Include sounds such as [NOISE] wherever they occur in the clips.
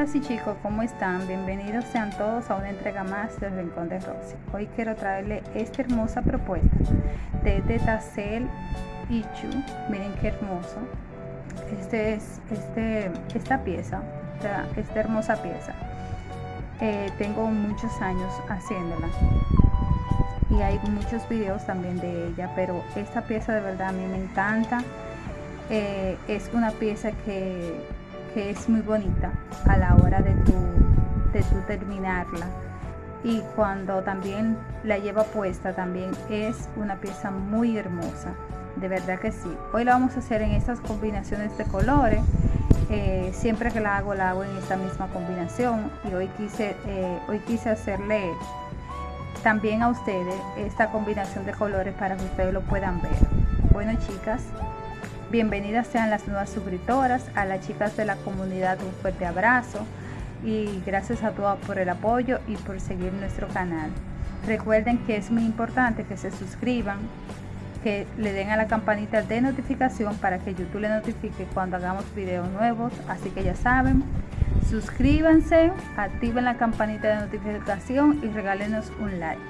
chicas y chicos, ¿cómo están? Bienvenidos sean todos a una entrega más del Rincón de Rosy. Hoy quiero traerle esta hermosa propuesta de Tetacel Ichu. Miren qué hermoso. Este es este, esta pieza, esta, hermosa pieza. Eh, tengo muchos años haciéndola y hay muchos videos también de ella, pero esta pieza de verdad a mí me encanta. Eh, es una pieza que que es muy bonita a la hora de tu, de tu terminarla. Y cuando también la lleva puesta también es una pieza muy hermosa. De verdad que sí. Hoy la vamos a hacer en estas combinaciones de colores. Eh, siempre que la hago la hago en esta misma combinación. Y hoy quise eh, hoy quise hacerle también a ustedes esta combinación de colores para que ustedes lo puedan ver. Bueno chicas Bienvenidas sean las nuevas suscriptoras, a las chicas de la comunidad un fuerte abrazo y gracias a todas por el apoyo y por seguir nuestro canal. Recuerden que es muy importante que se suscriban, que le den a la campanita de notificación para que YouTube le notifique cuando hagamos videos nuevos. Así que ya saben, suscríbanse, activen la campanita de notificación y regálenos un like.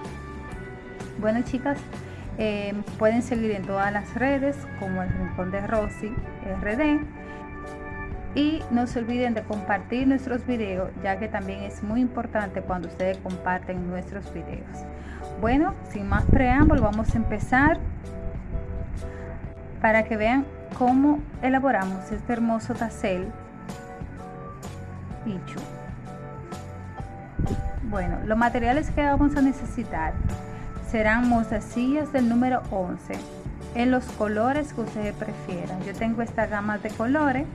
Bueno chicas, eh, pueden seguir en todas las redes como el Rincón de Rosy RD. Y no se olviden de compartir nuestros videos, ya que también es muy importante cuando ustedes comparten nuestros videos. Bueno, sin más preámbulo, vamos a empezar para que vean cómo elaboramos este hermoso tacel Pichu. Bueno, los materiales que vamos a necesitar serán mostacillas del número 11 en los colores que ustedes prefieran. Yo tengo esta gama de colores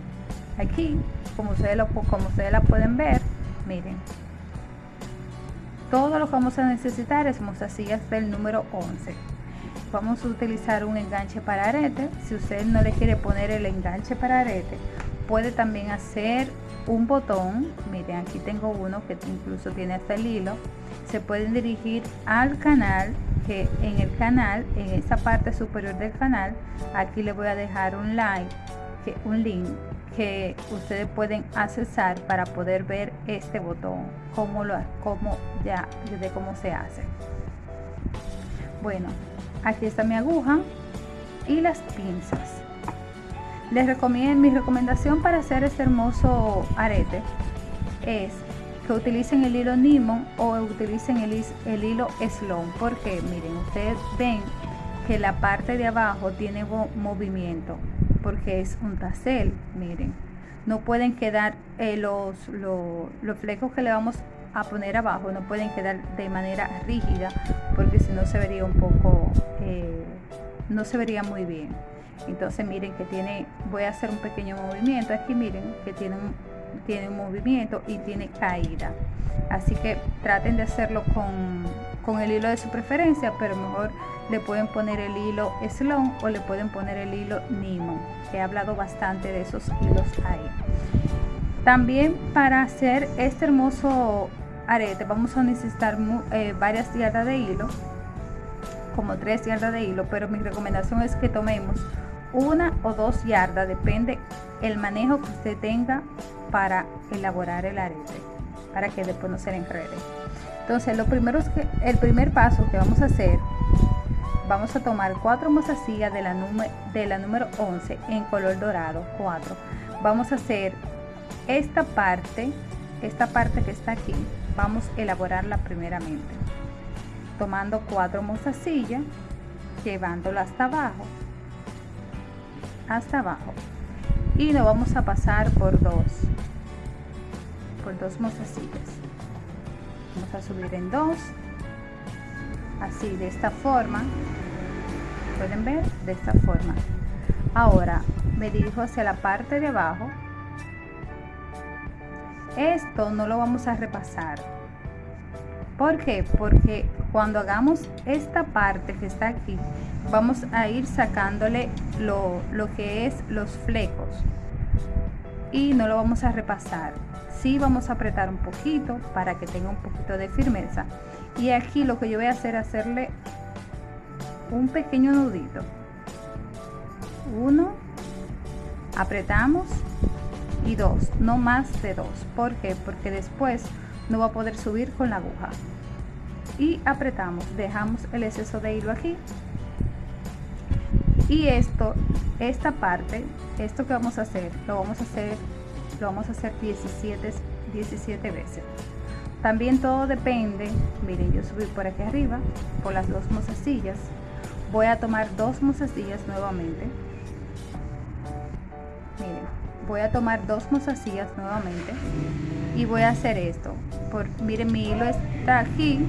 aquí, como ustedes, lo, como ustedes la pueden ver, miren. Todo lo que vamos a necesitar es mostacillas del número 11. Vamos a utilizar un enganche para arete. Si usted no le quiere poner el enganche para arete, puede también hacer un botón. Miren, aquí tengo uno que incluso tiene hasta el hilo se pueden dirigir al canal que en el canal en esta parte superior del canal aquí les voy a dejar un like que un link que ustedes pueden accesar para poder ver este botón como lo como ya desde cómo se hace. Bueno aquí está mi aguja y las pinzas. Les recomiendo mi recomendación para hacer este hermoso arete es que utilicen el hilo Nimon o utilicen el, hilo Sloan porque miren ustedes ven que la parte de abajo tiene movimiento porque es un tacel miren. No pueden quedar eh, los, los, flecos que le vamos a poner abajo no pueden quedar de manera rígida porque si no se vería un poco eh, no se vería muy bien. Entonces miren que tiene voy a hacer un pequeño movimiento aquí miren que tiene un tiene un movimiento y tiene caída. Así que traten de hacerlo con, con el hilo de su preferencia pero mejor le pueden poner el hilo Sloan o le pueden poner el hilo Nimo he hablado bastante de esos hilos ahí. También para hacer este hermoso arete vamos a necesitar eh, varias yardas de hilo como tres yardas de hilo pero mi recomendación es que tomemos una o dos yardas depende el manejo que usted tenga para elaborar el arete para que después no se le enrede. Entonces lo primero es que el primer paso que vamos a hacer vamos a tomar cuatro mozasillas de la, de la número 11 en color dorado 4 vamos a hacer esta parte esta parte que está aquí vamos a elaborarla primeramente tomando cuatro mozasillas llevándolo hasta abajo hasta abajo y lo vamos a pasar por dos. Por dos mozasillas vamos a subir en dos. Así de esta forma. Pueden ver de esta forma. Ahora me dirijo hacia la parte de abajo. Esto no lo vamos a repasar. ¿Por qué? Porque cuando hagamos esta parte que está aquí, vamos a ir sacándole lo, que es los flecos. Y no lo vamos a repasar. Sí vamos a apretar un poquito para que tenga un poquito de firmeza. Y aquí lo que yo voy a hacer es hacerle un pequeño nudito. Uno, apretamos y dos, no más de dos. ¿Por qué? Porque después no va a poder subir con la aguja. Y apretamos, dejamos el exceso de hilo aquí. Y esto, esta parte, esto que vamos a hacer, lo vamos a hacer, lo vamos a hacer 17, 17 veces. También todo depende, miren, yo subí por aquí arriba, por las dos mozasillas. Voy a tomar dos mozasillas nuevamente. Miren, voy a tomar dos mozasillas nuevamente y voy a hacer esto. Por, miren, mi hilo está aquí.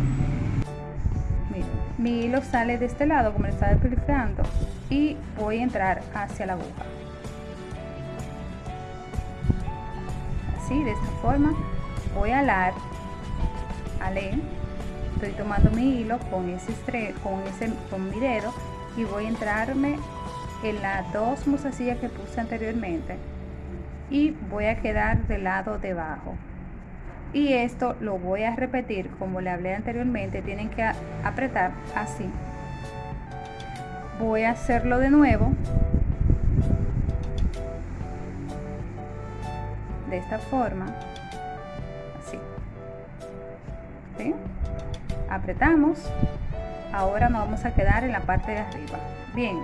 Mi hilo sale de este lado, como le estaba explicando, y voy a entrar hacia la aguja. Así, de esta forma, voy a alar, alé, estoy tomando mi hilo con ese, con ese con dedo y voy a entrarme en las dos mozasillas que puse anteriormente y voy a quedar del lado debajo y esto lo voy a repetir como le hablé anteriormente tienen que apretar así. Voy a hacerlo de nuevo. De esta forma así. Apretamos. Ahora nos vamos a quedar en la parte de arriba. Bien.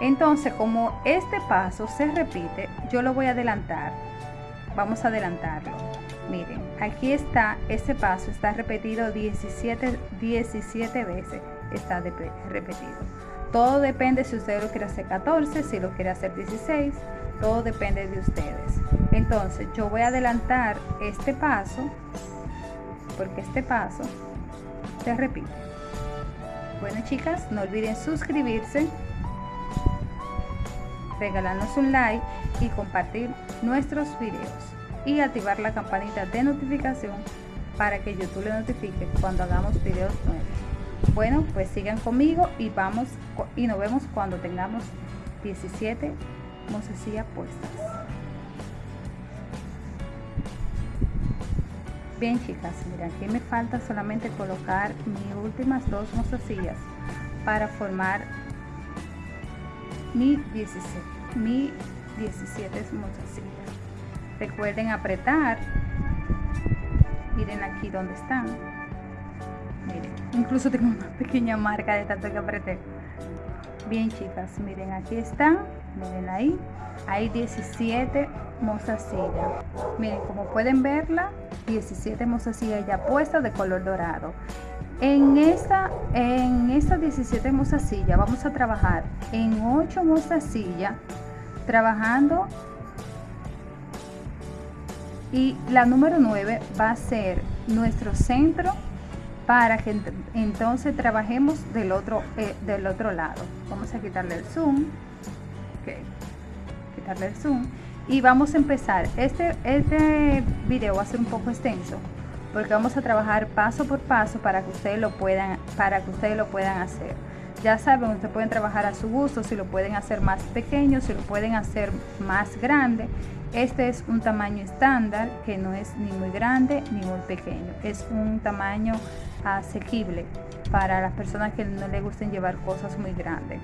Entonces como este paso se repite yo lo voy a adelantar. Vamos a adelantarlo miren aquí está ese paso está repetido 17 17 veces está repetido. Todo depende si usted lo quiere hacer 14 si lo quiere hacer 16 todo depende de ustedes. Entonces yo voy a adelantar este paso porque este paso se repite. Bueno chicas no olviden suscribirse regalarnos un like y compartir nuestros videos y activar la campanita de notificación para que YouTube le notifique cuando hagamos videos nuevos. Bueno, pues sigan conmigo y vamos y nos vemos cuando tengamos 17 mocesillas puestas. Bien chicas, mira, aquí me falta solamente colocar mis últimas dos mozasillas para formar mi 17, mi 17 mozasillas. Recuerden apretar. Miren aquí donde están. Miren, incluso tengo una [LAUGHS] pequeña marca de tanto que apreté. Bien chicas, miren aquí están. Miren ahí. Hay 17 mozasillas. Miren, como pueden verla, 17 mozasillas ya puestas de color dorado. En esta, en esta 17 mozasillas vamos a trabajar en 8 mozasillas trabajando y la número 9 va a ser nuestro centro para que entonces trabajemos del otro, eh, del otro lado. Vamos a quitarle el zoom. Quitarle el zoom. Y vamos a empezar. Este, este video va a ser un poco extenso porque vamos a trabajar paso por paso para que ustedes lo puedan, para que ustedes lo puedan hacer. Ya saben, ustedes pueden trabajar a su gusto, si lo pueden hacer más pequeño, si lo pueden hacer más grande. Este es un tamaño estándar que no es ni muy grande ni muy pequeño. Es un tamaño asequible para las personas que no les gusten llevar cosas muy grandes.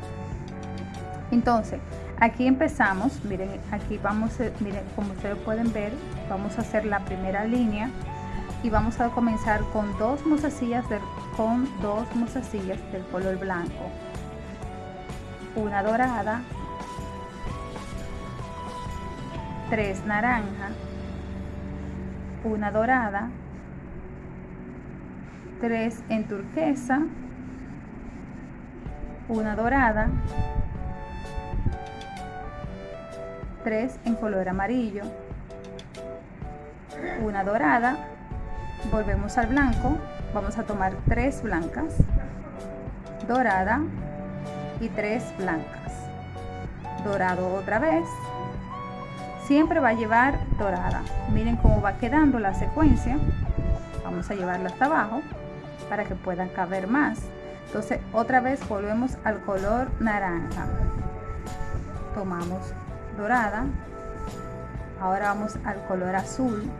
Entonces, aquí empezamos, miren, aquí vamos, miren, como ustedes pueden ver, vamos a hacer la primera línea y vamos a comenzar con dos mozasillas con dos mozasillas del color blanco. Una dorada tres naranja una dorada tres en turquesa una dorada tres en color amarillo una dorada volvemos al blanco vamos a tomar tres blancas dorada y tres blancas. Dorado otra vez. Siempre va a llevar dorada. Miren cómo va quedando la secuencia. Vamos a llevarla hasta abajo para que puedan caber más. Entonces otra vez volvemos al color naranja. Tomamos dorada. Ahora vamos al color azul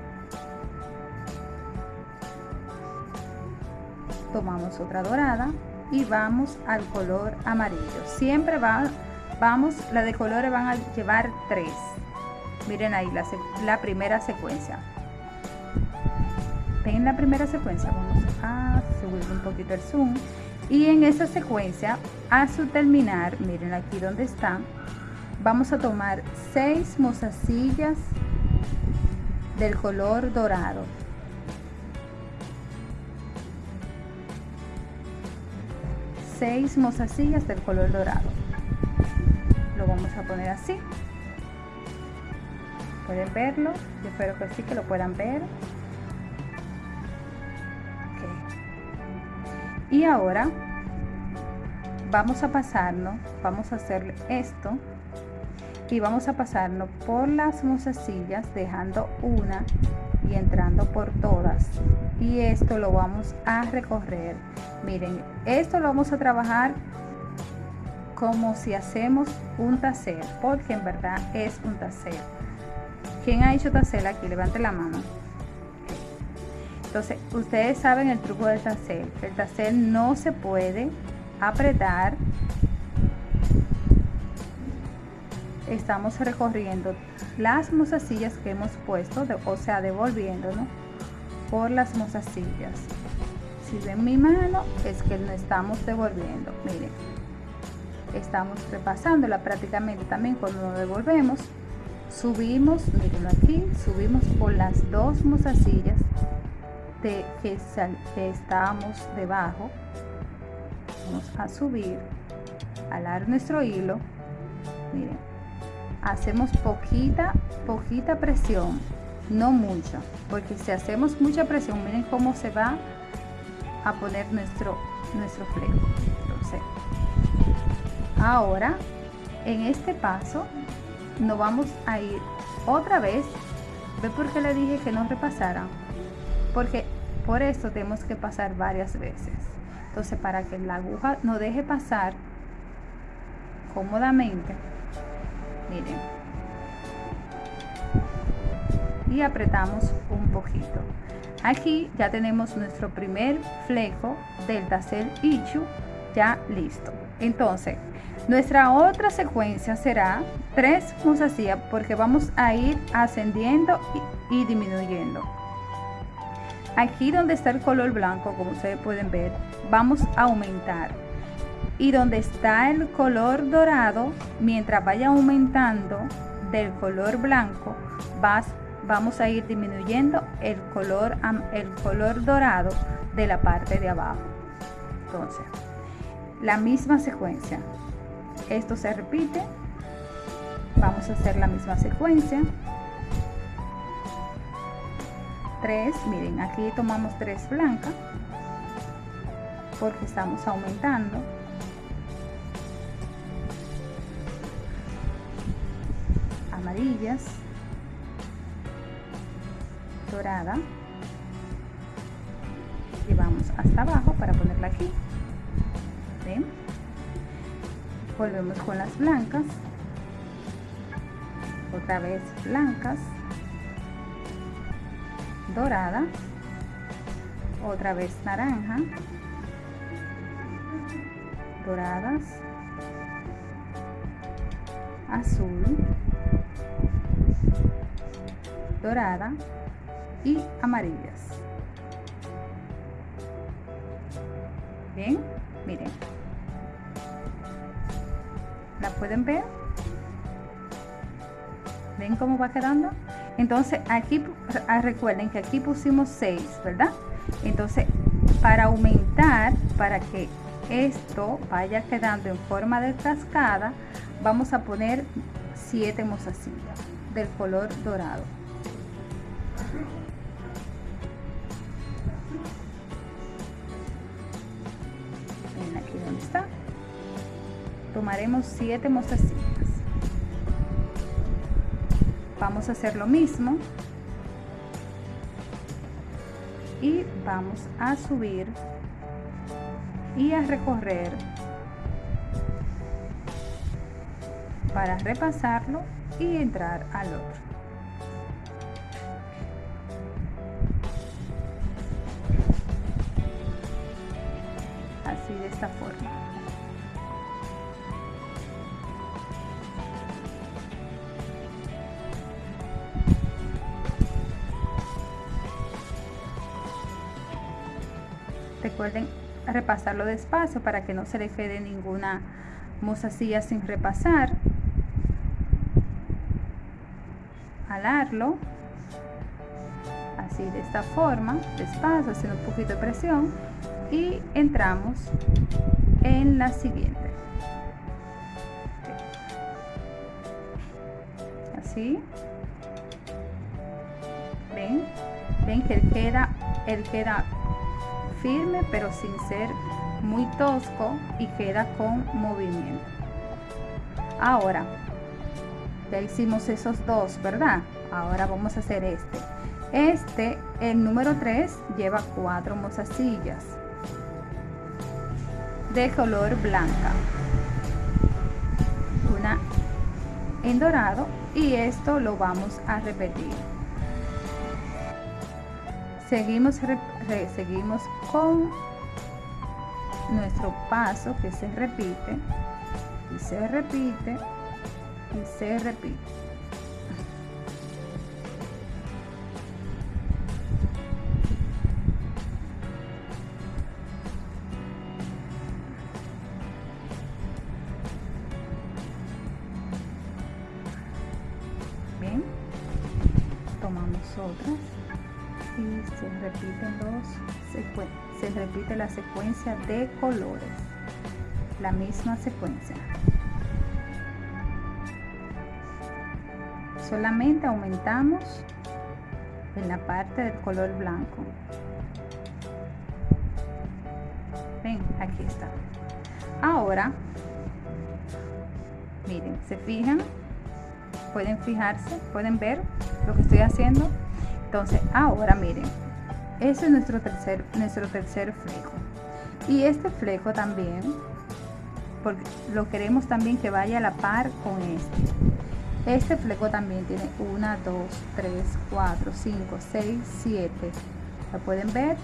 tomamos otra dorada y vamos al color amarillo. Siempre va, vamos la de colores van a llevar tres. Miren ahí la, la primera secuencia. Ven la primera secuencia vamos a subir un poquito el zoom y en esa secuencia a su terminar miren aquí donde está vamos a tomar seis mozasillas del color dorado seis mozasillas del color dorado. Lo vamos a poner así. Pueden verlo yo espero que sí que lo puedan ver. Y ahora vamos a pasarnos vamos a hacer esto y vamos a pasarnos por las mozasillas dejando una y entrando por todas. Y esto lo vamos a recorrer. Miren esto lo vamos a trabajar como si hacemos un taser porque en verdad es un taser. ¿quién ha hecho taser aquí? levante la mano. Entonces ustedes saben el truco del taser. El taser no se puede apretar estamos recorriendo las mozasillas que hemos puesto, o sea, devolviéndonos por las mozasillas. Si ven mi mano, es que no estamos devolviendo. Miren, estamos repasándola prácticamente también cuando nos devolvemos. Subimos, miren aquí, subimos por las dos mozasillas de que, que estábamos debajo. Vamos a subir, alar nuestro hilo. Miren, hacemos poquita, poquita presión, no mucha, porque si hacemos mucha presión, miren cómo se va a poner nuestro, nuestro fleco. Entonces, ahora, en este paso, nos vamos a ir otra vez. ¿Ve por qué le dije que no repasara? Porque por eso tenemos que pasar varias veces. Entonces, para que la aguja no deje pasar cómodamente, miren. Y apretamos un poquito. Aquí ya tenemos nuestro primer fleco del tassel ichu ya listo. Entonces nuestra otra secuencia será tres mozasillas porque vamos a ir ascendiendo y, y disminuyendo. Aquí donde está el color blanco como ustedes pueden ver vamos a aumentar y donde está el color dorado, mientras vaya aumentando del color blanco, vas, vamos a ir disminuyendo el color, el color dorado de la parte de abajo. Entonces, la misma secuencia. Esto se repite. Vamos a hacer la misma secuencia. Tres, miren, aquí tomamos tres blancas porque estamos aumentando amarillas, dorada, y vamos hasta abajo para ponerla aquí. Volvemos con las blancas, otra vez blancas, dorada, otra vez naranja, doradas, azul, dorada y amarillas. Bien, miren. ¿La pueden ver? ¿Ven cómo va quedando? Entonces aquí, ah, recuerden que aquí pusimos 6, ¿verdad? Entonces, para aumentar, para que esto vaya quedando en forma de cascada, vamos a poner 7 mozasillas del color dorado. aquí donde está. Tomaremos 7 mozasillas. Vamos a hacer lo mismo. Y vamos a subir y a recorrer para repasarlo y entrar al otro. Así de esta forma. Recuerden repasarlo despacio para que no se le quede ninguna mozasilla sin repasar. Alarlo así de esta forma despacio haciendo un poquito de presión y entramos en la siguiente. Así. Ven ven que él queda él queda firme pero sin ser muy tosco y queda con movimiento. Ahora ya hicimos esos dos verdad ahora vamos a hacer este. Este el número 3 lleva cuatro mozasillas de color blanca. Una en dorado y esto lo vamos a repetir. Seguimos seguimos con nuestro paso que se repite y se repite y se repite tomamos otras y se repiten dos se repite la secuencia de colores. La misma secuencia. Solamente aumentamos en la parte del color blanco. Ven aquí está. Ahora miren se fijan pueden fijarse pueden ver lo que estoy haciendo. Entonces ahora miren ese es nuestro tercer nuestro tercer fleco y este fleco también porque lo queremos también que vaya a la par con este. Este fleco también tiene 1 2 3 4 5 6 7 lo pueden ver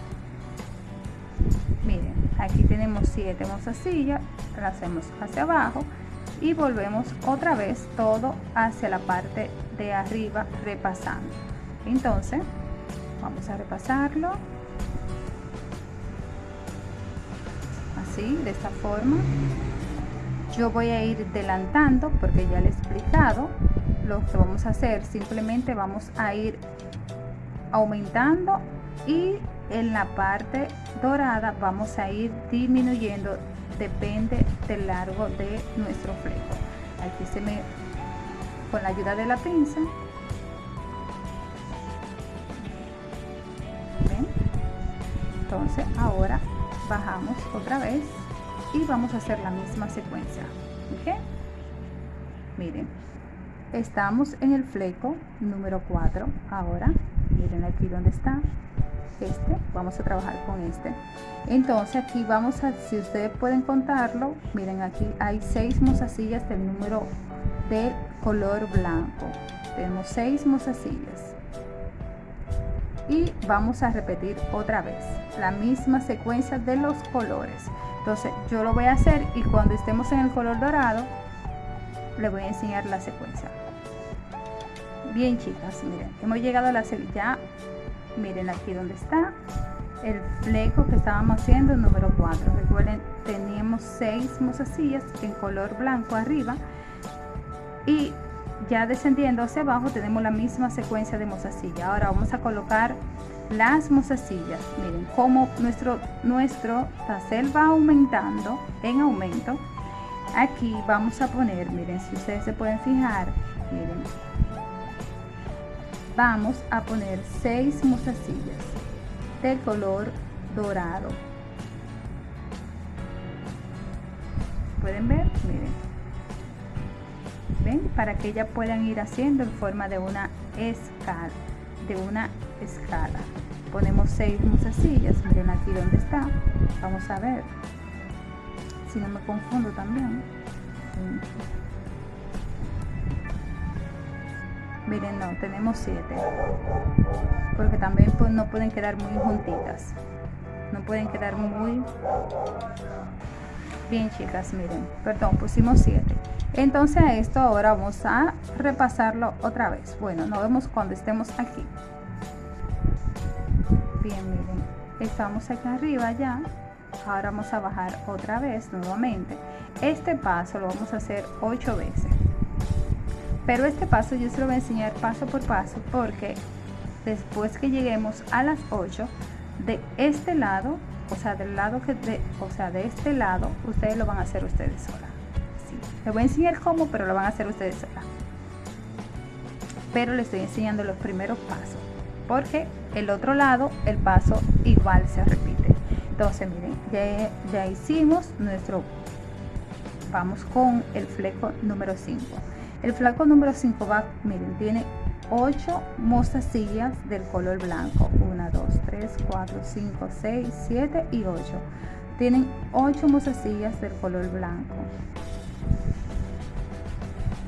miren aquí tenemos 7 mozasillas la hacemos hacia abajo y volvemos otra vez todo hacia la parte de arriba repasando. Entonces vamos a repasarlo. Así de esta forma. Yo voy a ir adelantando porque ya le he explicado lo que vamos a hacer. Simplemente vamos a ir aumentando y en la parte dorada vamos a ir disminuyendo depende del largo de nuestro fleco. Aquí se me con la ayuda de la pinza entonces ahora bajamos otra vez y vamos a hacer la misma secuencia ¿ok? miren estamos en el fleco número 4 ahora. Miren aquí donde está este vamos a trabajar con este. Entonces aquí vamos a si ustedes pueden contarlo miren aquí hay seis mozasillas del número del color blanco. Tenemos seis mozasillas. Y vamos a repetir otra vez la misma secuencia de los colores. Entonces yo lo voy a hacer y cuando estemos en el color dorado le voy a enseñar la secuencia. Bien chicas miren hemos llegado a la ya miren aquí donde está. El fleco que estábamos haciendo número 4 recuerden teníamos seis mozasillas en color blanco arriba. Y ya descendiendo hacia abajo tenemos la misma secuencia de mozasilla ahora vamos a colocar las mozasillas miren como nuestro nuestro va aumentando en aumento. Aquí vamos a poner miren si ustedes se pueden fijar miren vamos a poner seis mozasillas de color dorado. Pueden ver miren. Ven para que ya puedan ir haciendo en forma de una escala de una escala. Ponemos seis mozasillas miren aquí donde está. Vamos a ver. Si no me confundo también miren no tenemos siete. Porque también pues, no pueden quedar muy juntitas. No pueden quedar muy bien chicas miren. Perdón pusimos siete. Entonces esto ahora vamos a repasarlo otra vez. Bueno nos vemos cuando estemos aquí. Bien miren. Estamos aquí arriba ya. Ahora vamos a bajar otra vez nuevamente. Este paso lo vamos a hacer ocho veces pero este paso yo se lo voy a enseñar paso por paso porque después que lleguemos a las 8 de este lado o sea del lado que de, o sea de este lado ustedes lo van a hacer ustedes sola. Sí. les voy a enseñar cómo pero lo van a hacer ustedes sola. Pero les estoy enseñando los primeros pasos porque el otro lado el paso igual se repite. Entonces miren ya, ya hicimos nuestro vamos con el fleco número 5 el fleco número 5 va miren tiene 8 mostacillas del color blanco. 1 2 3 4 5 6 7 y 8 tienen 8 mostacillas del color blanco.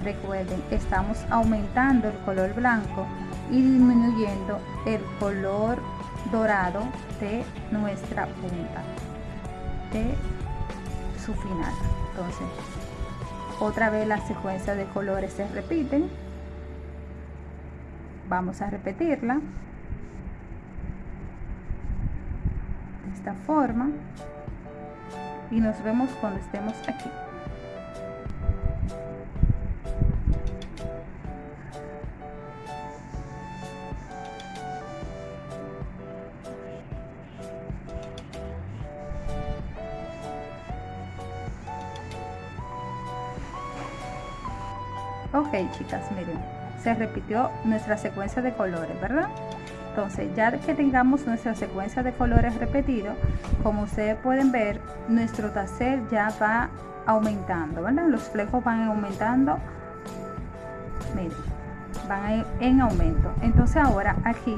Recuerden estamos aumentando el color blanco y disminuyendo el color dorado de nuestra punta de su final. Entonces otra vez la secuencia de colores se repiten. Vamos a repetirla. De esta forma. Y nos vemos cuando estemos aquí chicas miren se repitió nuestra secuencia de colores verdad entonces ya que tengamos nuestra secuencia de colores repetido como ustedes pueden ver nuestro taser ya va aumentando verdad los flejos van aumentando miren van en aumento. Entonces ahora aquí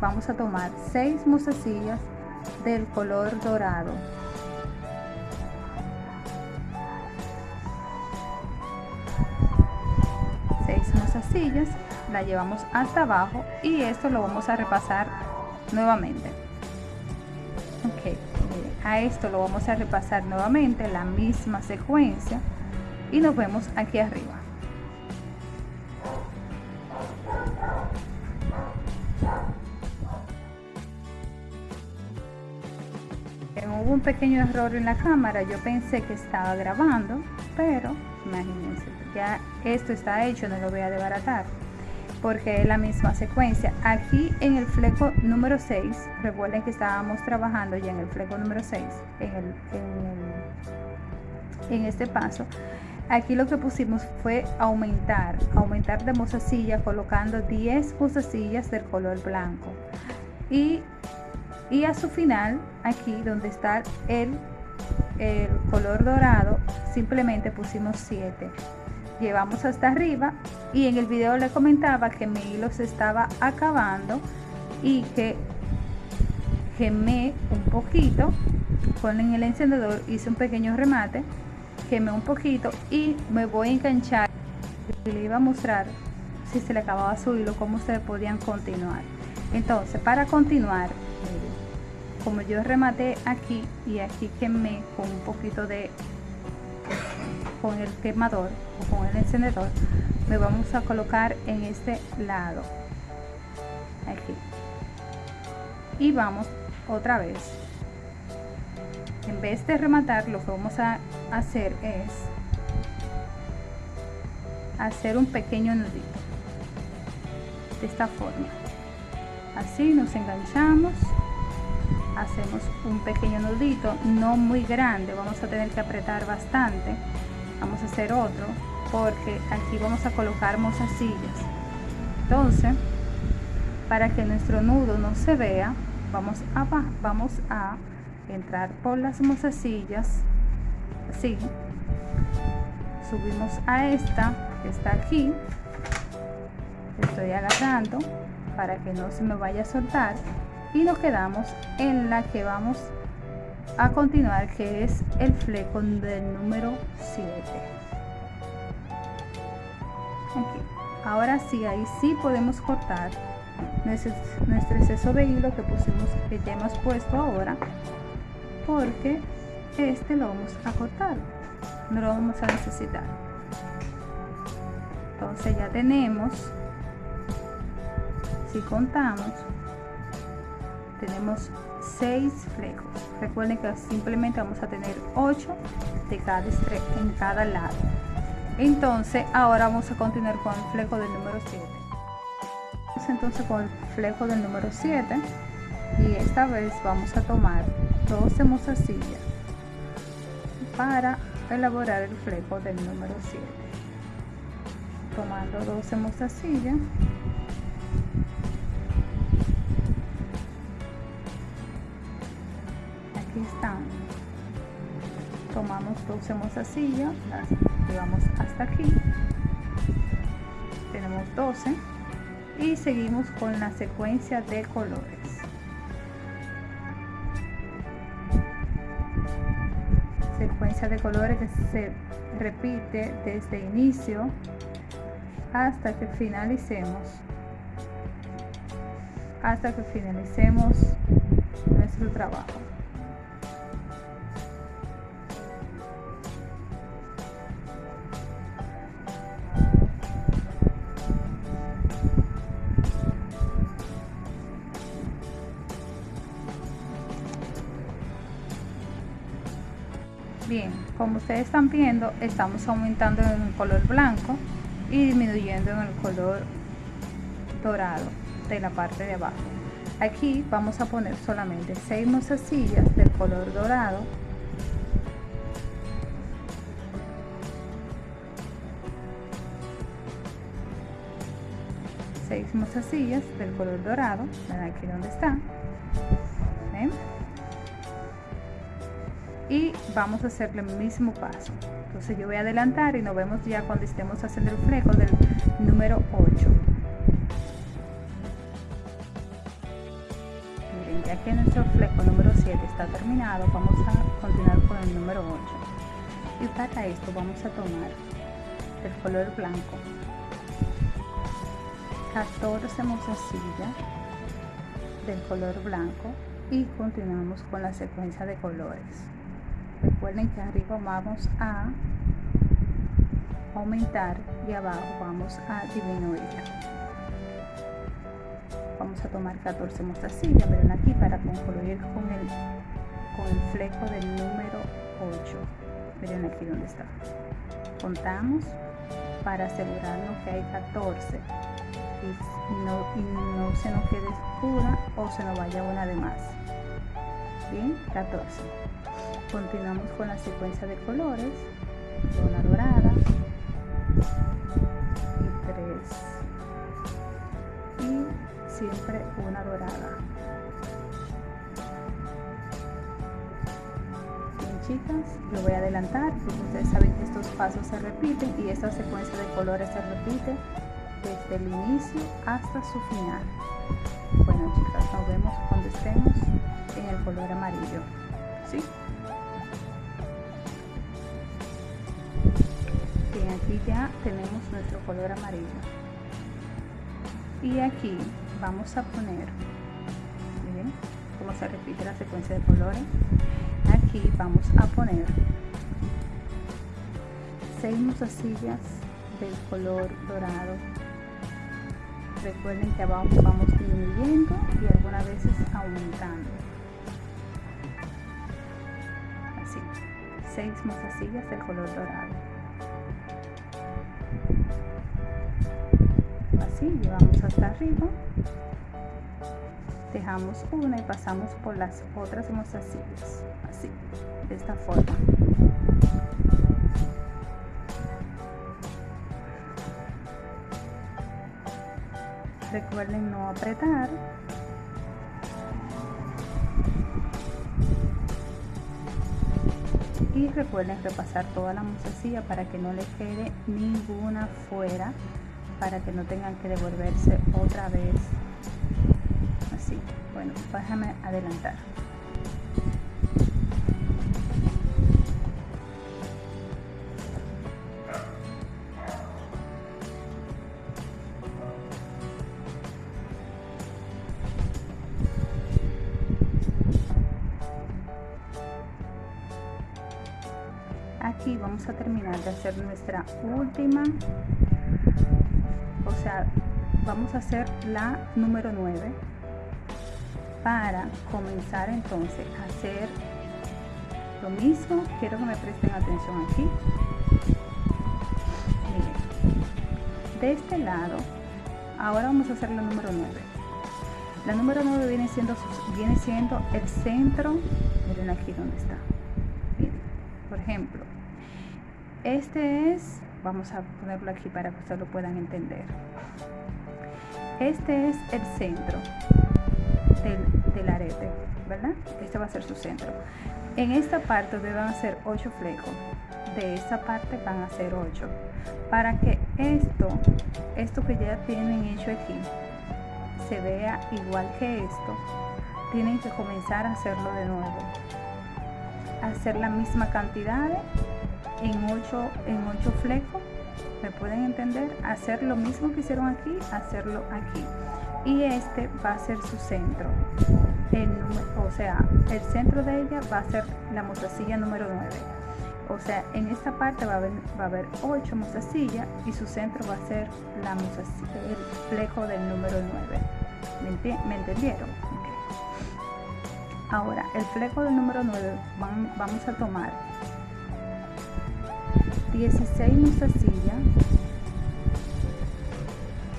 vamos a tomar seis musecillas del color dorado sillas la llevamos hasta abajo y esto lo vamos a repasar nuevamente. Ok a esto lo vamos a repasar nuevamente la misma secuencia y nos vemos aquí arriba. Hubo un pequeño error en la cámara yo pensé que estaba grabando pero imagínense ya esto está hecho no lo voy a desbaratar. Porque es la misma secuencia. Aquí en el fleco número 6 recuerden que estábamos trabajando ya en el fleco número 6 en, el, en, este paso. Aquí lo que pusimos fue aumentar aumentar de mozasilla colocando 10 mozasillas del color blanco. Y, y a su final aquí donde está el el color dorado simplemente pusimos 7 llevamos hasta arriba y en el video le comentaba que mi hilo se estaba acabando y que quemé un poquito con el encendedor hice un pequeño remate quemé un poquito y me voy a enganchar. Le iba a mostrar si se le acababa su hilo cómo ustedes podían continuar. Entonces para continuar como yo rematé aquí y aquí quemé con un poquito de con el quemador o con el encendedor me vamos a colocar en este lado. Aquí. Y vamos otra vez. En vez de rematar lo que vamos a hacer es hacer un pequeño nudito. De esta forma. Así nos enganchamos. Hacemos un pequeño nudito no muy grande. Vamos a tener que apretar bastante vamos a hacer otro porque aquí vamos a colocar mozasillas entonces para que nuestro nudo no se vea vamos a, vamos a entrar por las mozasillas así subimos a esta que está aquí. Estoy agarrando para que no se me vaya a soltar. Y nos quedamos en la que vamos a continuar que es el fleco del número 7 aquí. Ahora sí ahí sí podemos cortar nuestro exceso de hilo que pusimos que ya hemos puesto ahora porque este lo vamos a cortar. No lo vamos a necesitar. Entonces ya tenemos si contamos tenemos 6 flecos recuerden que simplemente vamos a tener 8 de cada en cada lado. Entonces ahora vamos a continuar con el fleco del número 7 entonces con el fleco del número 7 y esta vez vamos a tomar 12 mozasillas para elaborar el fleco del número 7 tomando 12 mozasillas tomamos 12 mozasillas las llevamos hasta aquí. Tenemos 12 y seguimos con la secuencia de colores. Secuencia de colores que se repite desde inicio hasta que finalicemos. Hasta que finalicemos nuestro trabajo como ustedes están viendo, estamos aumentando en el color blanco y disminuyendo en el color dorado de la parte de abajo. Aquí vamos a poner solamente 6 mozasillas del color dorado seis mozasillas del color dorado, ven aquí donde está, ¿ven? Y vamos a hacer el mismo paso. Entonces yo voy a adelantar y nos vemos ya cuando estemos haciendo el fleco del número 8 miren ya que nuestro fleco número 7 está terminado vamos a continuar con el número 8 y para esto vamos a tomar el color blanco. 14 mozasillas del color blanco y continuamos con la secuencia de colores recuerden que arriba vamos a aumentar y abajo vamos a disminuir. Vamos a tomar 14 mostasillas miren aquí para concluir con el con el fleco del número 8 miren aquí donde está. Contamos para asegurarnos que hay 14 y no, y no se nos quede oscura o se nos vaya una de más. Bien 14 continuamos con la secuencia de colores una dorada y tres y siempre una dorada bien chicas lo voy a adelantar porque ustedes saben que estos pasos se repiten y esta secuencia de colores se repite desde el inicio hasta su final bueno chicas nos vemos cuando estemos en el color amarillo ¿sí? Aquí ya tenemos nuestro color amarillo. Y aquí vamos a poner miren cómo se repite la secuencia de colores. Aquí vamos a poner seis mozasillas del color dorado. Recuerden que abajo vamos disminuyendo y algunas veces aumentando. Así seis mozasillas del color dorado llevamos hasta arriba. Dejamos una y pasamos por las otras mozasillas así de esta forma. Recuerden no apretar. Y recuerden repasar toda la mozasilla para que no le quede ninguna fuera para que no tengan que devolverse otra vez. Así bueno déjame adelantar. Aquí vamos a terminar de hacer nuestra última vamos a hacer la número 9 para comenzar entonces a hacer lo mismo. Quiero que me presten atención aquí. Miren de este lado ahora vamos a hacer la número 9 la número 9 viene siendo viene siendo el centro. Miren aquí donde está. Por ejemplo este es vamos a ponerlo aquí para que ustedes lo puedan entender este es el centro del, arete, ¿verdad? Este va a ser su centro. En esta parte van a ser 8 flecos. De esta parte van a ser 8. Para que esto, esto que ya tienen hecho aquí, se vea igual que esto, tienen que comenzar a hacerlo de nuevo. Hacer la misma cantidad en 8, en 8 flecos. ¿Me pueden entender? Hacer lo mismo que hicieron aquí, hacerlo aquí y este va a ser su centro o sea el centro de ella va a ser la mostacilla número 9 o sea en esta parte va a haber, va a haber 8 mostacillas y su centro va a ser la el flejo del número 9 ¿me, entendieron? ahora el flejo del número 9 vamos a tomar 16 mostacillas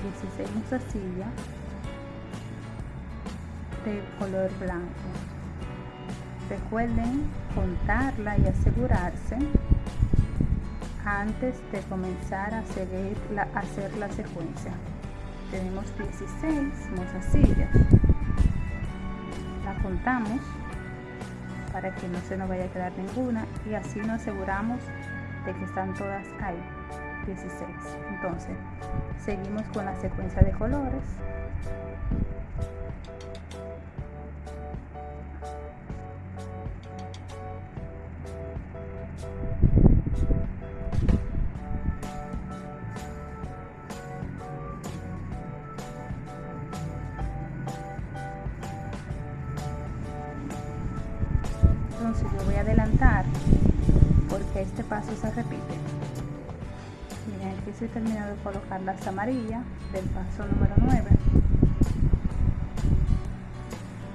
16 mostacillas de color blanco. Recuerden contarla y asegurarse antes de comenzar a, seguir la, hacer la secuencia. Tenemos 16 mozasillas. La contamos para que no se nos vaya a quedar ninguna y así nos aseguramos de que están todas ahí. 16. Entonces, seguimos con la secuencia de colores. Estoy terminando de colocar las amarillas del paso número 9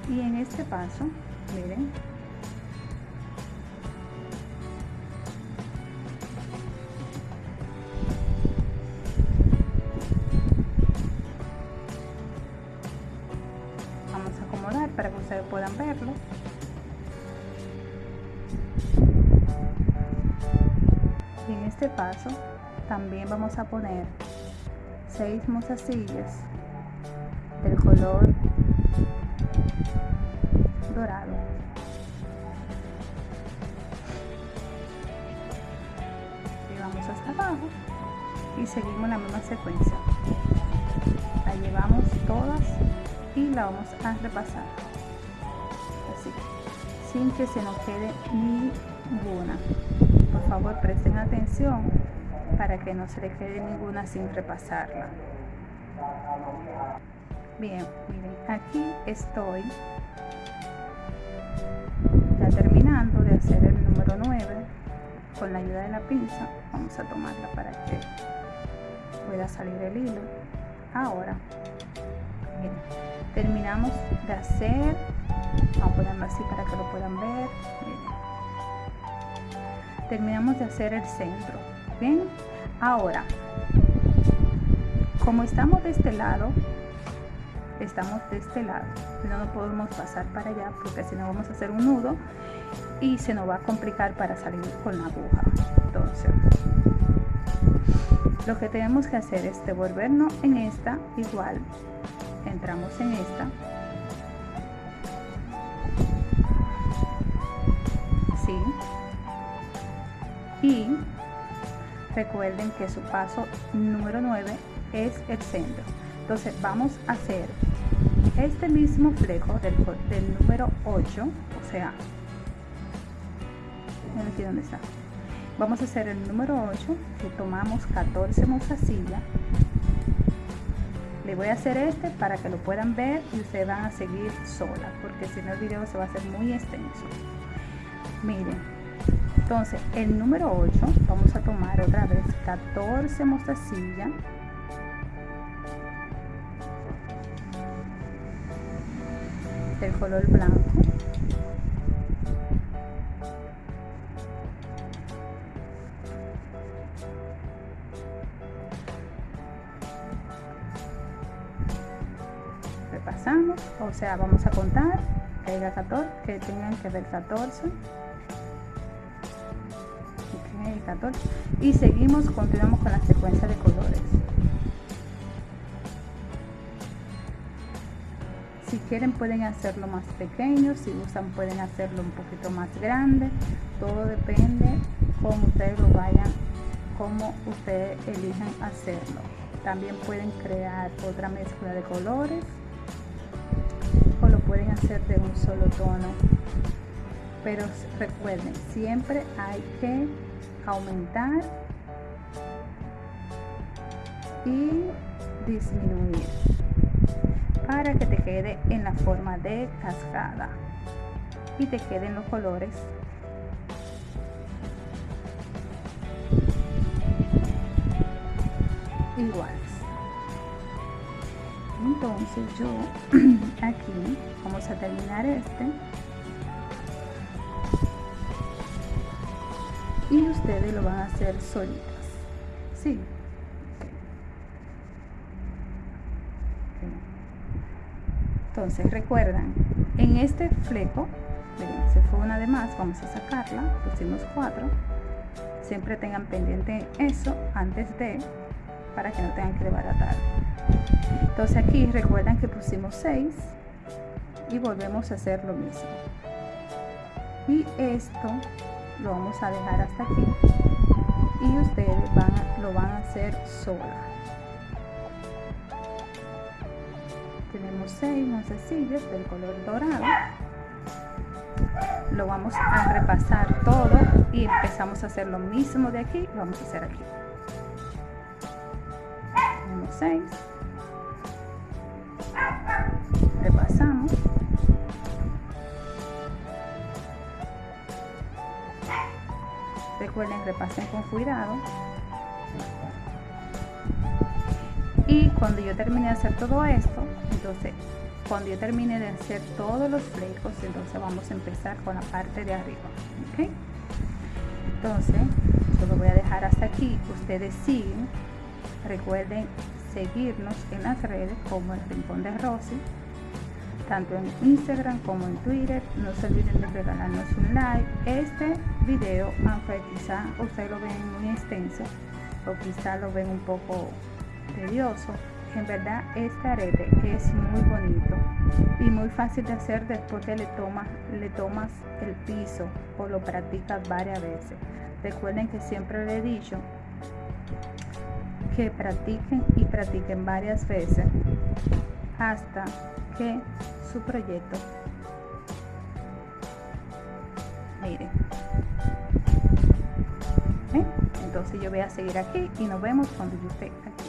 y en este paso miren vamos a acomodar para que ustedes puedan verlo. Este paso también vamos a poner 6 mozasillas del color dorado. Y vamos hasta abajo y seguimos la misma secuencia. La llevamos todas y la vamos a repasar. Así sin que se nos quede ninguna. Por favor presten atención para que no se le quede ninguna sin repasarla. Bien, miren, aquí estoy ya terminando de hacer el número 9 con la ayuda de la pinza. Vamos a tomarla para que pueda salir el hilo. Ahora, miren, terminamos de hacer, vamos a ponerlo así para que lo puedan ver. Terminamos de hacer el centro bien ahora como estamos de este lado estamos de este lado no nos podemos pasar para allá porque si no vamos a hacer un nudo y se nos va a complicar para salir con la aguja. Entonces lo que tenemos que hacer es devolvernos en esta igual entramos en esta. ¿sí? y recuerden que su paso número 9 es el centro. Entonces vamos a hacer este mismo flejo del, número 8 o sea está. Vamos a hacer el número 8 que tomamos 14 mozasillas le voy a hacer este para que lo puedan ver y ustedes van a seguir sola porque si no el video se va a hacer muy extenso. Miren entonces el número 8 vamos a tomar otra vez 14 mostacillas del color blanco. Repasamos o sea vamos a contar que haya 14 que tengan que ver 14 14 y seguimos continuamos con la secuencia de colores. Si quieren pueden hacerlo más pequeño si usan pueden hacerlo un poquito más grande. Todo depende cómo ustedes lo vayan como ustedes elijan hacerlo. También pueden crear otra mezcla de colores o lo pueden hacer de un solo tono. Pero recuerden siempre hay que aumentar y disminuir para que te quede en la forma de cascada y te queden los colores iguales. Entonces yo [CLEARS THROAT] aquí vamos a terminar este y ustedes lo van a hacer solitas. Sí. Entonces recuerdan en este fleco se fue una de más vamos a sacarla pusimos cuatro. Siempre tengan pendiente eso antes de para que no tengan que desbaratar. Entonces aquí recuerdan que pusimos 6 y volvemos a hacer lo mismo. Y esto lo vamos a dejar hasta aquí. Y ustedes van lo van a hacer sola. Tenemos seis macecillas del color dorado. Lo vamos a repasar todo y empezamos a hacer lo mismo de aquí lo vamos a hacer aquí. Tenemos seis. Repasamos recuerden repasen con cuidado. Y cuando yo termine de hacer todo esto entonces cuando yo termine de hacer todos los flecos entonces vamos a empezar con la parte de arriba ¿ok? entonces yo lo voy a dejar hasta aquí. Ustedes siguen. Recuerden seguirnos en las redes como el rincón de Rosy tanto en Instagram como en Twitter. No se olviden de regalarnos un like. Este video aunque quizá ustedes lo ven muy extenso o quizá lo ven un poco tedioso. En verdad este arete es muy bonito y muy fácil de hacer después que le tomas le tomas el piso o lo practicas varias veces. Recuerden que siempre le he dicho que practiquen y practiquen varias veces hasta su proyecto. Miren. ¿Eh? entonces yo voy a seguir aquí y nos vemos cuando yo esté aquí.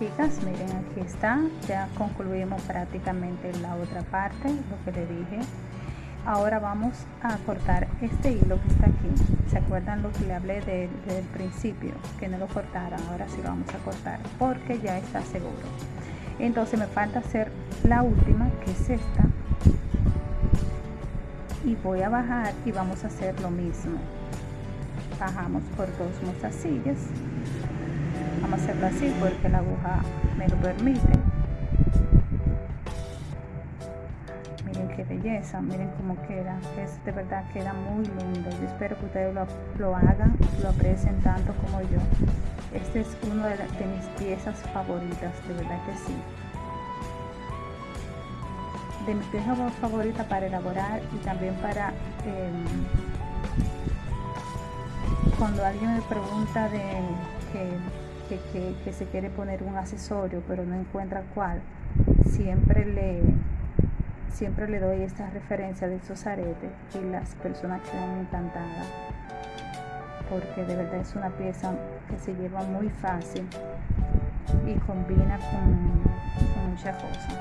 Chicas miren aquí está. Ya concluimos prácticamente la otra parte lo que le dije. Ahora vamos a cortar este hilo que está aquí. Se acuerdan lo que le hablé desde el principio que no lo cortaran. Ahora sí lo vamos a cortar porque ya está seguro entonces me falta hacer la última que es esta. Y voy a bajar y vamos a hacer lo mismo. Bajamos por dos mostacillas vamos a hacerlo así porque la aguja me lo permite. Miren qué belleza miren cómo queda. Es de verdad queda muy lindo. Yo espero que ustedes lo, lo hagan lo aprecien tanto como yo este es uno de, mis piezas favoritas de verdad que sí. De mis piezas favoritas para elaborar y también para eh, cuando alguien me pregunta de que, que, que, se quiere poner un accesorio pero no encuentra cuál, siempre le, siempre le doy esta referencia de esos aretes y las personas quedan encantadas porque de verdad es una pieza que se lleva muy fácil y combina con, con muchas cosas.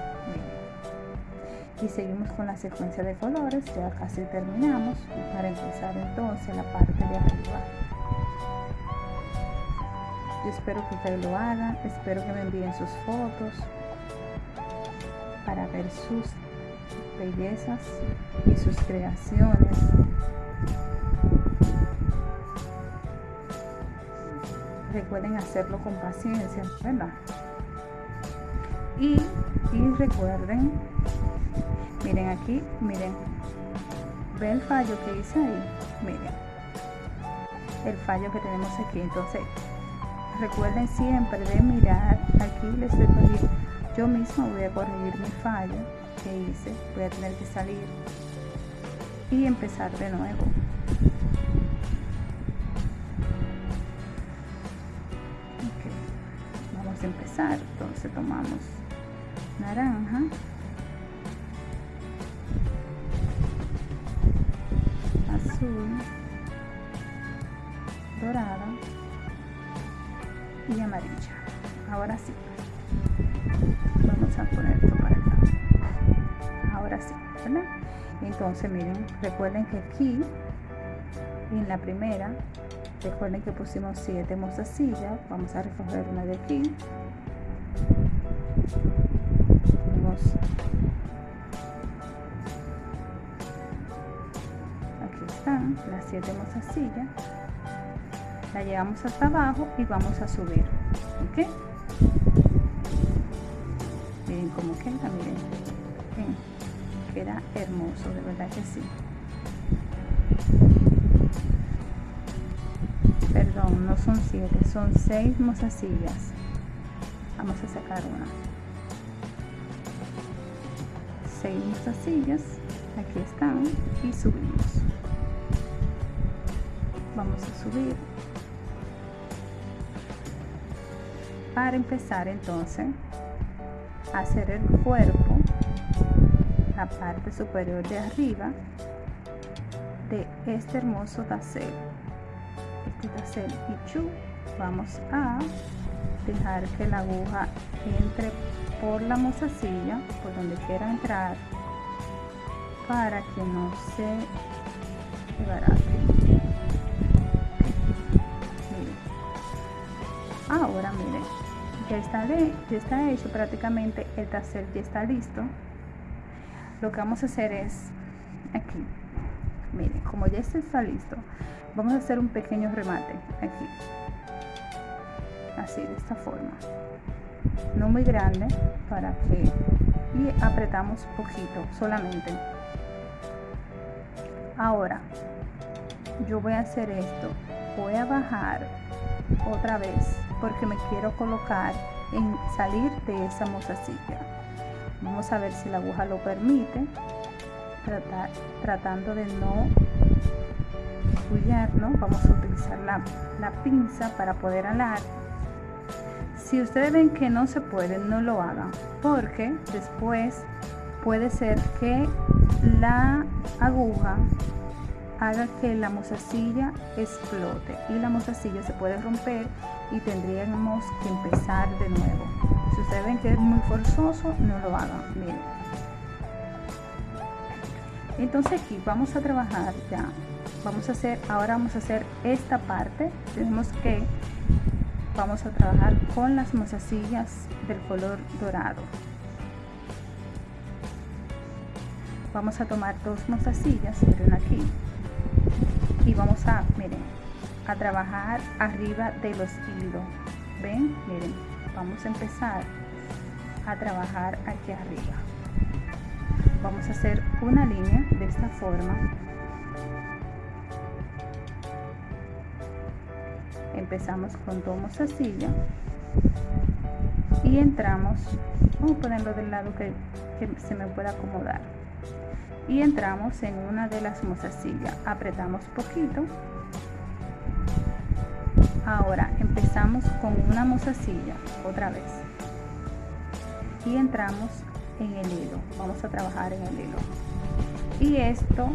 Y seguimos con la secuencia de colores, ya casi terminamos para empezar entonces la parte de arriba. Yo espero que ustedes lo hagan, espero que me envíen sus fotos para ver sus bellezas y sus creaciones. Recuerden hacerlo con paciencia, ¿verdad? Y, y recuerden, miren aquí, miren, ve el fallo que hice ahí, miren, el fallo que tenemos aquí. Entonces, recuerden siempre de mirar, aquí les estoy poniendo, yo misma voy a corregir mi fallo que hice, voy a tener que salir y empezar de nuevo. Entonces tomamos naranja, azul, dorada y amarilla. Ahora sí, vamos a poner esto para acá. Ahora sí, ¿verdad? Entonces miren, recuerden que aquí en la primera, recuerden que pusimos siete mostacillas, vamos a recoger una de aquí. Aquí están las siete mostacillas la llevamos hasta abajo y vamos a subir ok miren cómo queda miren. Queda hermoso de verdad que sí. Perdón no son siete son seis mostacillas vamos a sacar una. Seis mostacillas aquí están. Y subimos. Vamos a subir. Para empezar entonces a hacer el cuerpo la parte superior de arriba de este hermoso tassel este tassel y chu vamos a dejar que la aguja entre por la mozasilla por donde quiera entrar para que no se desbarate. Ahora miren ya está, de, ya está hecho prácticamente el tassel ya está listo. Lo que vamos a hacer es aquí. Miren como ya está listo vamos a hacer un pequeño remate aquí así de esta forma. No muy grande para que y apretamos poquito solamente. Ahora yo voy a hacer esto. Voy a bajar otra vez porque me quiero colocar en salir de esa mozasilla. Vamos a ver si la aguja lo permite. Tratando de no ¿no? vamos a utilizar la, la pinza para poder alar si ustedes ven que no se puede, no lo hagan, porque después puede ser que la aguja haga que la mozasilla explote y la mozasilla se puede romper y tendríamos que empezar de nuevo. Si ustedes ven que es muy forzoso, no lo hagan. Miren. Entonces aquí vamos a trabajar ya. Vamos a hacer, ahora vamos a hacer esta parte. Tenemos que vamos a trabajar con las mozasillas del color dorado. Vamos a tomar dos mozasillas miren aquí y vamos a miren a trabajar arriba de los hilos ven miren vamos a empezar a trabajar aquí arriba. Vamos a hacer una línea de esta forma empezamos con dos mostacillas y entramos vamos a ponerlo del lado que, se me pueda acomodar y entramos en una de las mostacillas apretamos poquito ahora empezamos con una mostacilla otra vez y entramos en el hilo vamos a trabajar en el hilo y esto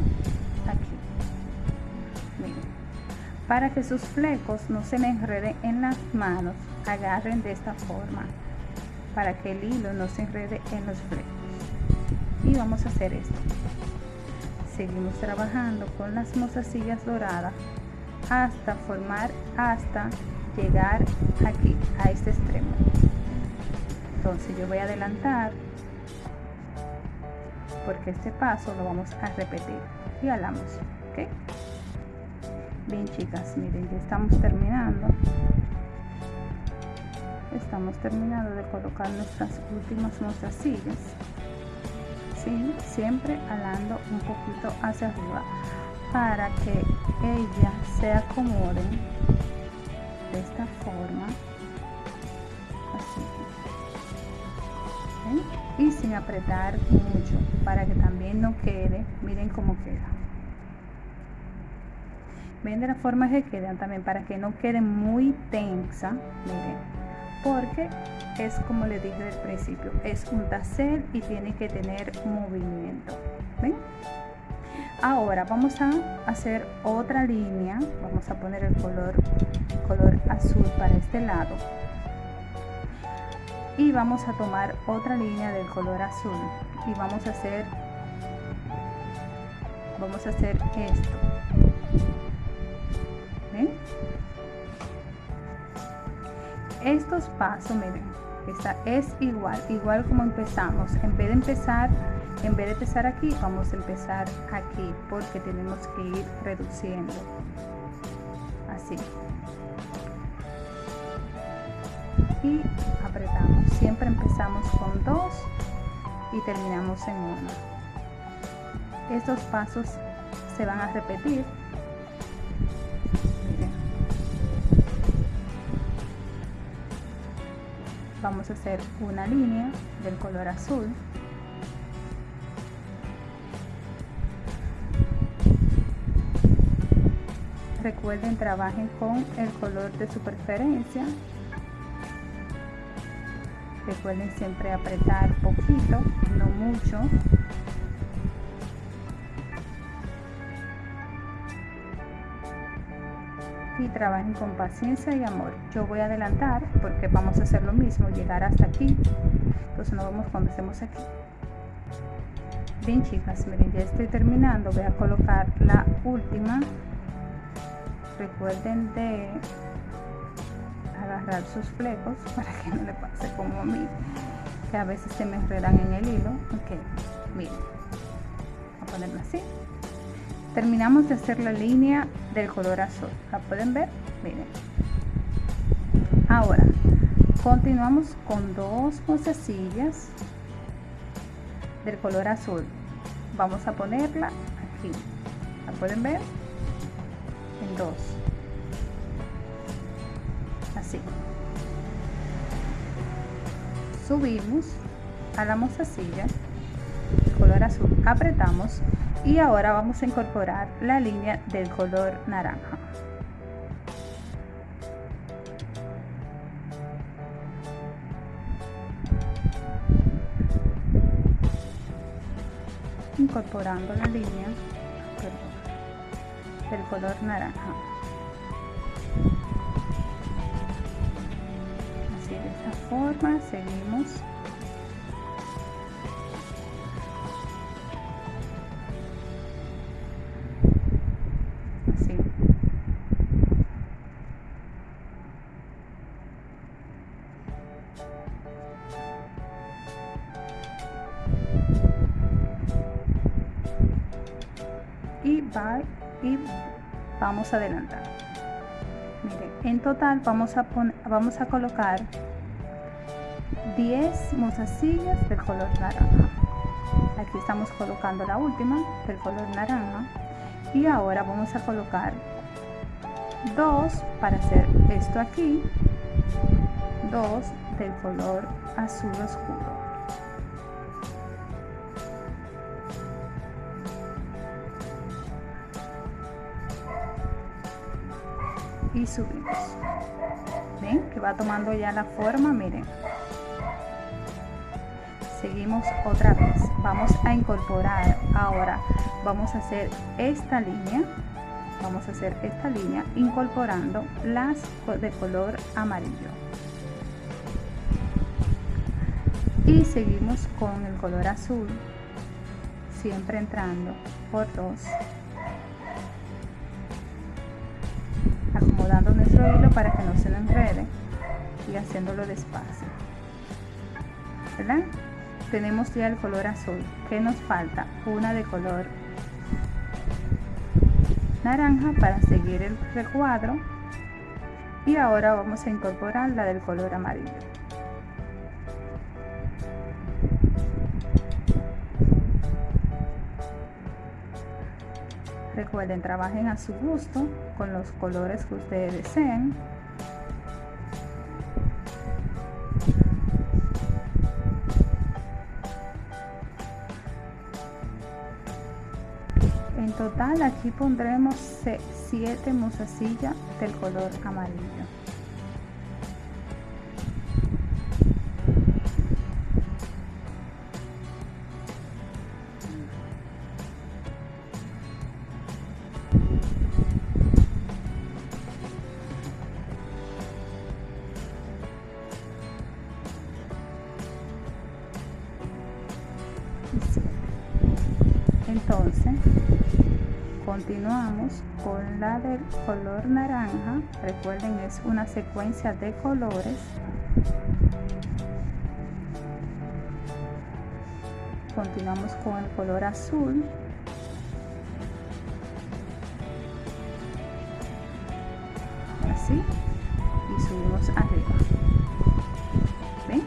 Para que sus flecos no se me enreden en las manos, agarren de esta forma, para que el hilo no se enrede en los flecos. Y vamos a hacer esto. Seguimos trabajando con las mozasillas doradas hasta formar, hasta llegar aquí, a este extremo. Entonces yo voy a adelantar porque este paso lo vamos a repetir y alamos ok bien chicas miren ya estamos terminando. Estamos terminando de colocar nuestras últimas mostacillas ¿sí? siempre alando un poquito hacia arriba para que ellas se acomoden de esta forma. Así. Y sin apretar mucho para que también no quede. Miren cómo queda ven de la forma que quedan también para que no quede muy tensa miren porque es como les dije del principio es un tassel y tiene que tener movimiento ven ahora vamos a hacer otra línea vamos a poner el color color azul para este lado. Y vamos a tomar otra línea del color azul y vamos a hacer vamos a hacer esto estos pasos miren esta es igual igual como empezamos. En vez de empezar en vez de empezar aquí vamos a empezar aquí porque tenemos que ir reduciendo. Así. Y apretamos. Siempre empezamos con dos y terminamos en uno. Estos pasos se van a repetir vamos a hacer una línea del color azul. Recuerden trabajen con el color de su preferencia. Recuerden siempre apretar poquito no mucho y trabajen con paciencia y amor. Yo voy a adelantar porque vamos a hacer lo mismo llegar hasta aquí. Entonces nos vemos cuando estemos aquí. Bien chicas miren ya estoy terminando. Voy a colocar la última. Recuerden de agarrar sus flecos [LAUGHS] para que no le pase como a mí que a veces se me enredan en el hilo. Ok miren voy a ponerlo así terminamos de hacer la línea del color azul. La pueden ver miren. Ahora continuamos con dos mostacillas del color azul. Vamos a ponerla aquí. La pueden ver en dos. Así. Subimos a la mostacilla color azul. Apretamos y ahora vamos a incorporar la línea del color naranja. Incorporando la línea del color naranja. Así de esta forma seguimos adelantar. Miren, en total vamos a poner vamos a colocar 10 mostacillas del color naranja. Aquí estamos colocando la última del color naranja. Y ahora vamos a colocar dos para hacer esto aquí dos del color azul oscuro y subimos. Ven que va tomando ya la forma miren. Seguimos otra vez. Vamos a incorporar ahora vamos a hacer esta línea vamos a hacer esta línea incorporando las de color amarillo. Y seguimos con el color azul siempre entrando por dos acomodando nuestro hilo para que no se lo enrede y haciéndolo despacio ¿verdad? tenemos ya el color azul. ¿Qué nos falta? Una de color naranja para seguir el recuadro. Y ahora vamos a incorporar la del color amarillo. Recuerden, trabajen a su gusto con los colores que ustedes deseen. En total aquí pondremos 7 mozasillas del color amarillo. Recuerden, es una secuencia de colores. Continuamos con el color azul. Así. Y subimos arriba. ¿Ven?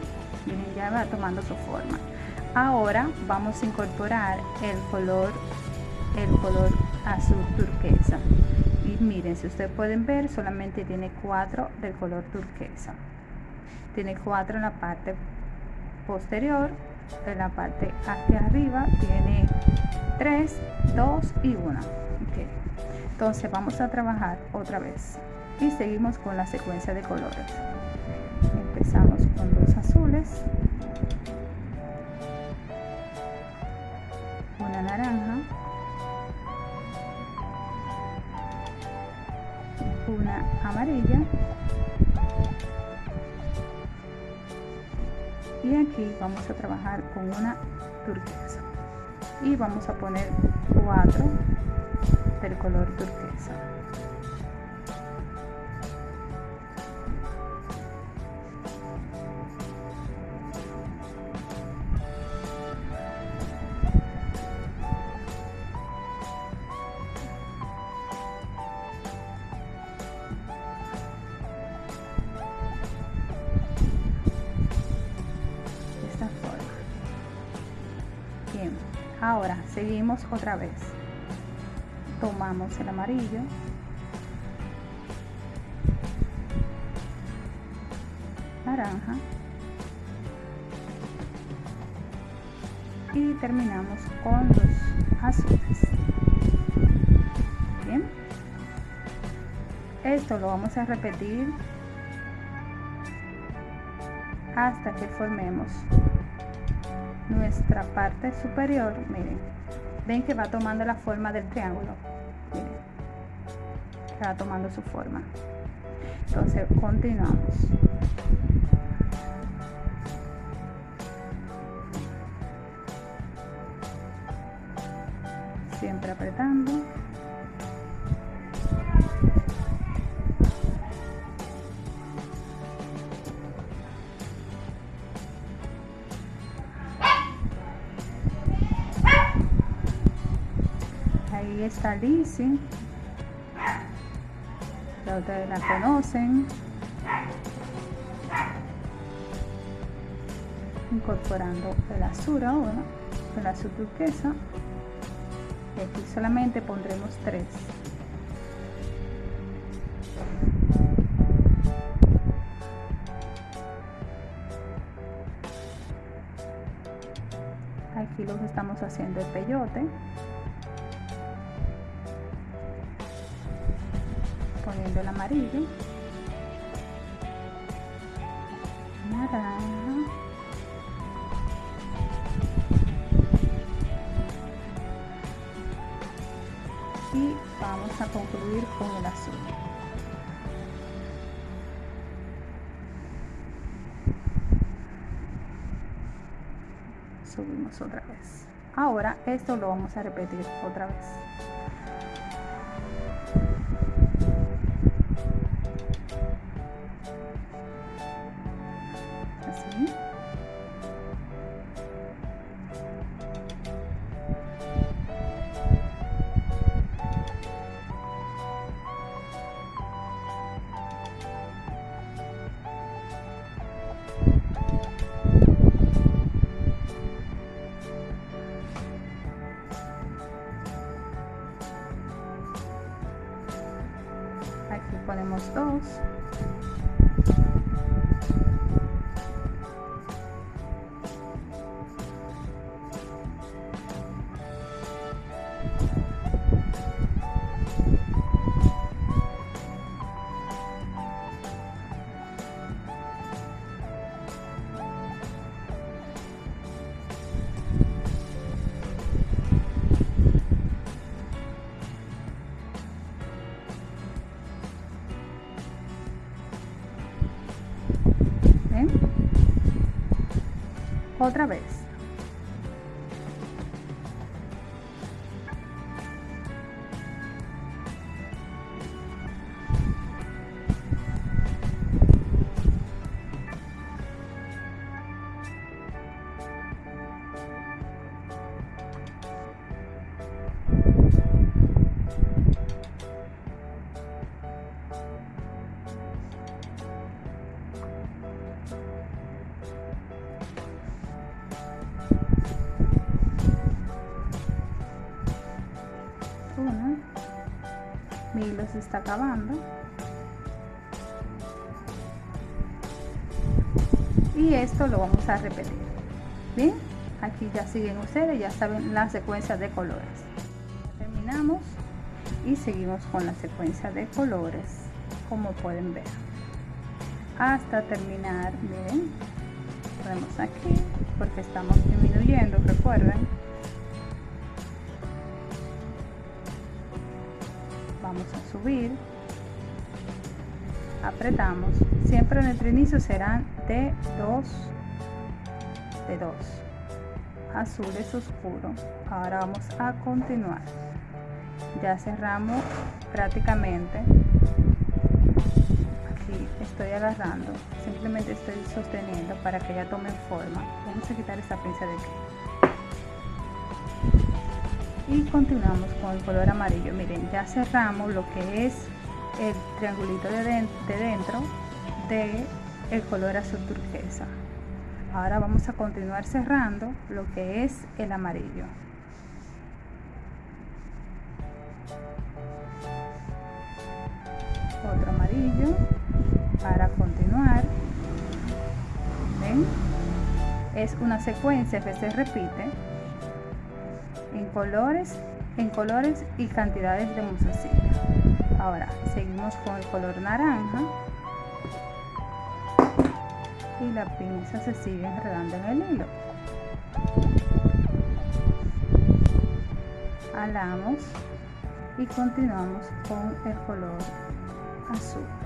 Miren, ya va tomando su forma ahora vamos a incorporar el color el color azul turquesa miren si ustedes pueden ver solamente tiene cuatro del color turquesa. Tiene cuatro en la parte posterior en la parte hacia arriba tiene 3 2 y 1 entonces vamos a trabajar otra vez. Y seguimos con la secuencia de colores. Empezamos con dos azules vamos a trabajar con una turquesa. Y vamos a poner cuatro del color turquesa otra vez. Tomamos el amarillo. Naranja. Y terminamos con los azules. Bien. Esto lo vamos a repetir hasta que formemos nuestra parte superior, miren, ven que va tomando la forma del triángulo, va tomando su forma. Entonces continuamos. Está Lizzie. Ya ustedes la conocen. Incorporando el azul ahora, el azul turquesa. Y aquí solamente pondremos tres. Aquí los estamos haciendo el peyote. Amarillo. Naranja y vamos a concluir con el azul. Subimos otra vez. Ahora esto lo vamos a repetir otra vez acabando. Y esto lo vamos a repetir. Bien aquí ya siguen ustedes ya saben la secuencia de colores. Terminamos y seguimos con la secuencia de colores como pueden ver. Hasta terminar miren ponemos aquí porque estamos disminuyendo recuerden subir apretamos. Siempre nuestro inicio serán de 2 de 2 azules oscuro. Ahora vamos a continuar. Ya cerramos prácticamente. Aquí estoy agarrando. Simplemente estoy sosteniendo para que ya tomen forma. Vamos a quitar esta pinza de aquí y continuamos con el color amarillo. Miren ya cerramos lo que es el triangulito de, dentro de el color azul turquesa. Ahora vamos a continuar cerrando lo que es el amarillo. Otro amarillo para continuar. Es una secuencia que se repite en colores, en colores y cantidades de musacilla. Ahora seguimos con el color naranja y la pinza se sigue enredando en el hilo. Alamos y continuamos con el color azul.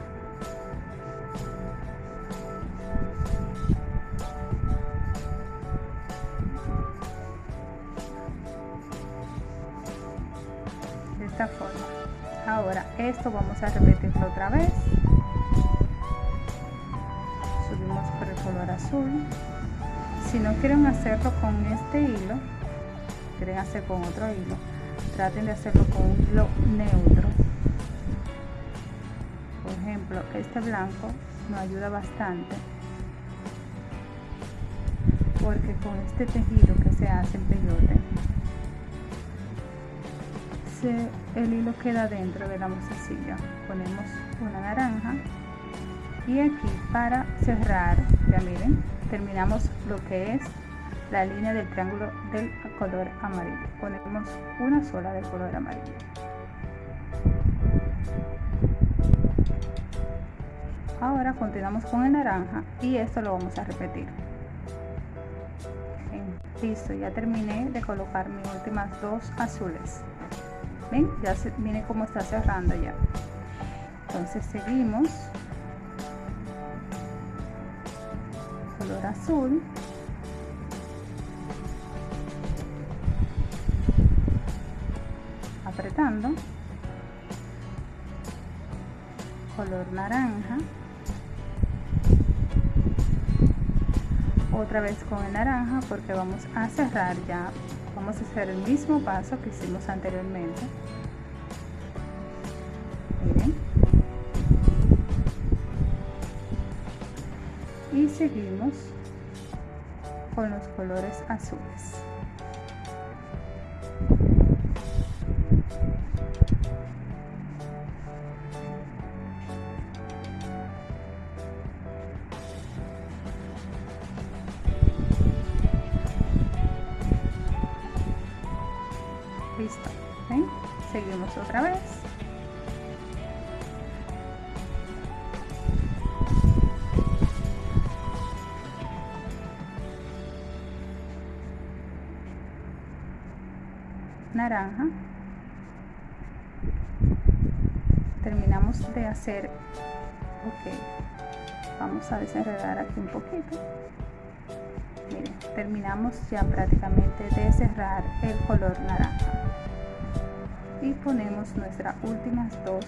Esto vamos a repetirlo otra vez. Subimos por el color azul. Si no quieren hacerlo con este hilo quieren hacer con otro hilo traten de hacerlo con un hilo neutro. Por ejemplo este blanco nos ayuda bastante porque con este tejido que se hace en peyote el hilo queda dentro de la musacilla ponemos una naranja y aquí para cerrar ya miren terminamos lo que es la línea del triángulo del color amarillo. Ponemos una sola del color amarillo. Ahora continuamos con el naranja y esto lo vamos a repetir. Listo ya terminé de colocar mis últimas dos azules ven ya se, miren cómo está cerrando ya. Entonces seguimos. Color azul. Apretando. Color naranja. Otra vez con el naranja porque vamos a cerrar ya vamos a hacer el mismo paso que hicimos anteriormente. Y seguimos con los colores azules otra vez. Naranja. Terminamos de hacer ok vamos a desenredar aquí un poquito. Miren terminamos ya prácticamente de cerrar el color naranja y ponemos nuestras últimas dos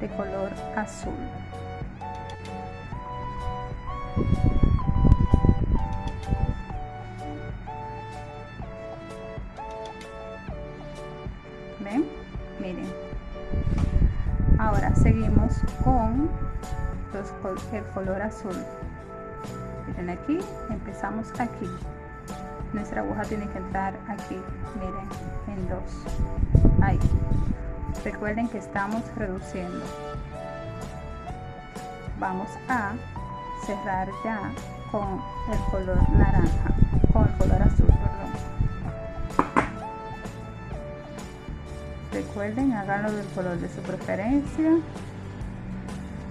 de color azul. Ven miren. Ahora seguimos con el color azul. Miren aquí empezamos aquí. Nuestra aguja tiene que entrar aquí miren en dos recuerden que estamos reduciendo. Vamos a cerrar ya con el color naranja con el color azul perdón. Recuerden háganlo del color de su preferencia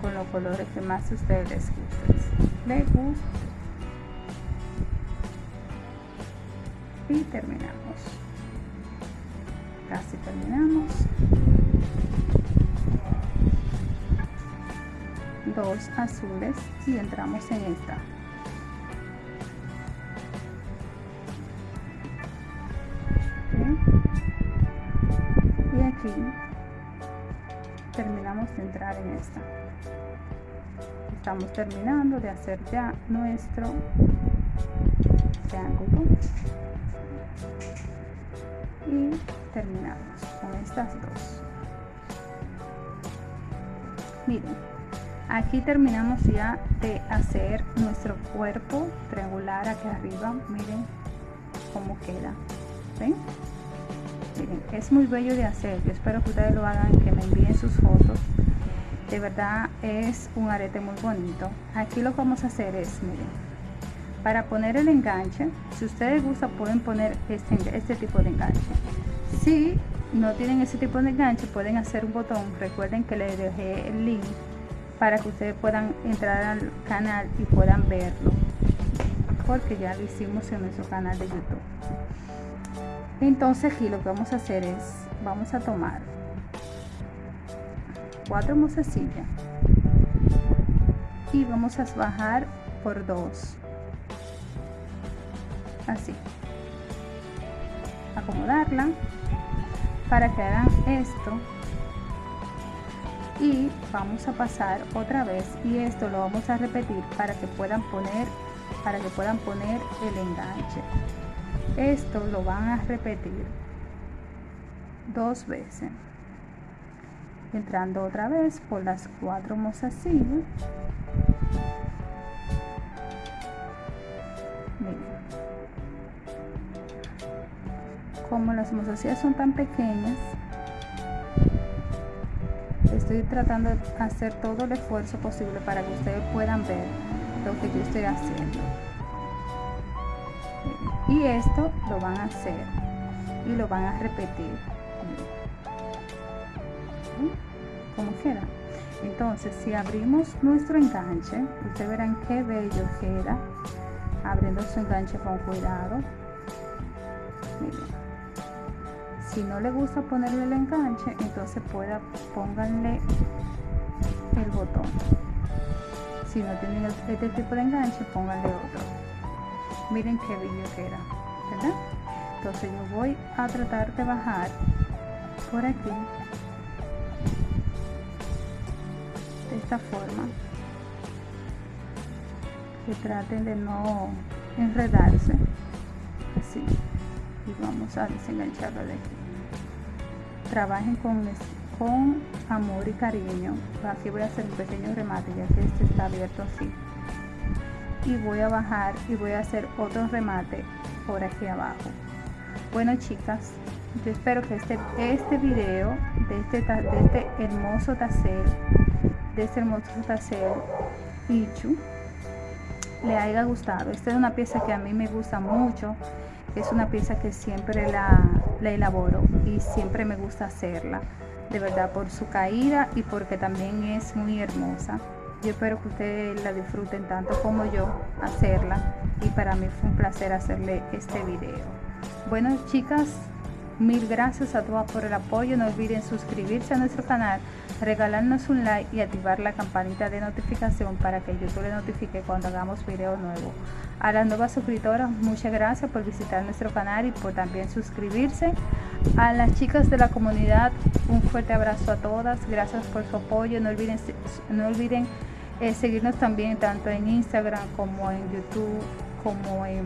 con los colores que más ustedes les gusten. Les gusta y terminamos casi terminamos. Dos azules y entramos en esta. Y aquí terminamos de entrar en esta. Estamos terminando de hacer ya nuestro triángulo y terminamos con estas dos. Miren aquí terminamos ya de hacer nuestro cuerpo triangular aquí arriba. Miren cómo queda ¿ven? miren es muy bello de hacer. Yo espero que ustedes lo hagan que me envíen sus fotos. De verdad es un arete muy bonito. Aquí lo que vamos a hacer es miren para poner el enganche si ustedes gustan pueden poner este, este tipo de enganche. Si no tienen ese tipo de enganche pueden hacer un botón recuerden que les dejé el link para que ustedes puedan entrar al canal y puedan verlo porque ya lo hicimos en nuestro canal de youtube. Entonces aquí lo que vamos a hacer es vamos a tomar cuatro mozasillas y vamos a bajar por dos así. Acomodarla para que hagan esto. Y vamos a pasar otra vez y esto lo vamos a repetir para que puedan poner para que puedan poner el enganche. Esto lo van a repetir dos veces. Entrando otra vez por las cuatro mozasillas como las mozasillas son tan pequeñas estoy tratando de hacer todo el esfuerzo posible para que ustedes puedan ver lo que yo estoy haciendo. Y esto lo van a hacer y lo van a repetir como quieran entonces si abrimos nuestro enganche ustedes verán qué bello queda abriendo su enganche con cuidado si no le gusta ponerle el enganche entonces pueda pónganle el botón. Si no tienen este tipo de enganche pónganle otro. Miren qué bello que era ¿verdad? entonces yo voy a tratar de bajar por aquí de esta forma que traten de no enredarse así. Y vamos a desengancharlo de aquí trabajen con, amor y cariño. Aquí voy a hacer un pequeño remate ya que este está abierto así. Y voy a bajar y voy a hacer otro remate por aquí abajo. Bueno chicas yo espero que este este video de este, este hermoso tassel de este hermoso tassel Ichu le haya gustado. Esta es una pieza que a mí me gusta mucho. Es una pieza que siempre la, la elaboro y siempre me gusta hacerla de verdad por su caída y porque también es muy hermosa yo espero que ustedes la disfruten tanto como yo hacerla y para mí fue un placer hacerle este video bueno chicas Mil gracias a todas por el apoyo. No olviden suscribirse a nuestro canal, regalarnos un like y activar la campanita de notificación para que YouTube le notifique cuando hagamos video nuevo. A las nuevas suscriptoras, muchas gracias por visitar nuestro canal y por también suscribirse. A las chicas de la comunidad, un fuerte abrazo a todas. Gracias por su apoyo. No olviden, no olviden eh, seguirnos también tanto en Instagram como en YouTube, como en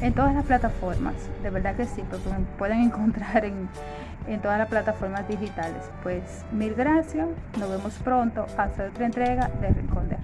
en todas las plataformas, de verdad que sí, porque pueden [LAUGHS] encontrar en, en todas las plataformas digitales. Pues mil gracias, nos vemos pronto hasta otra entrega de Rincón de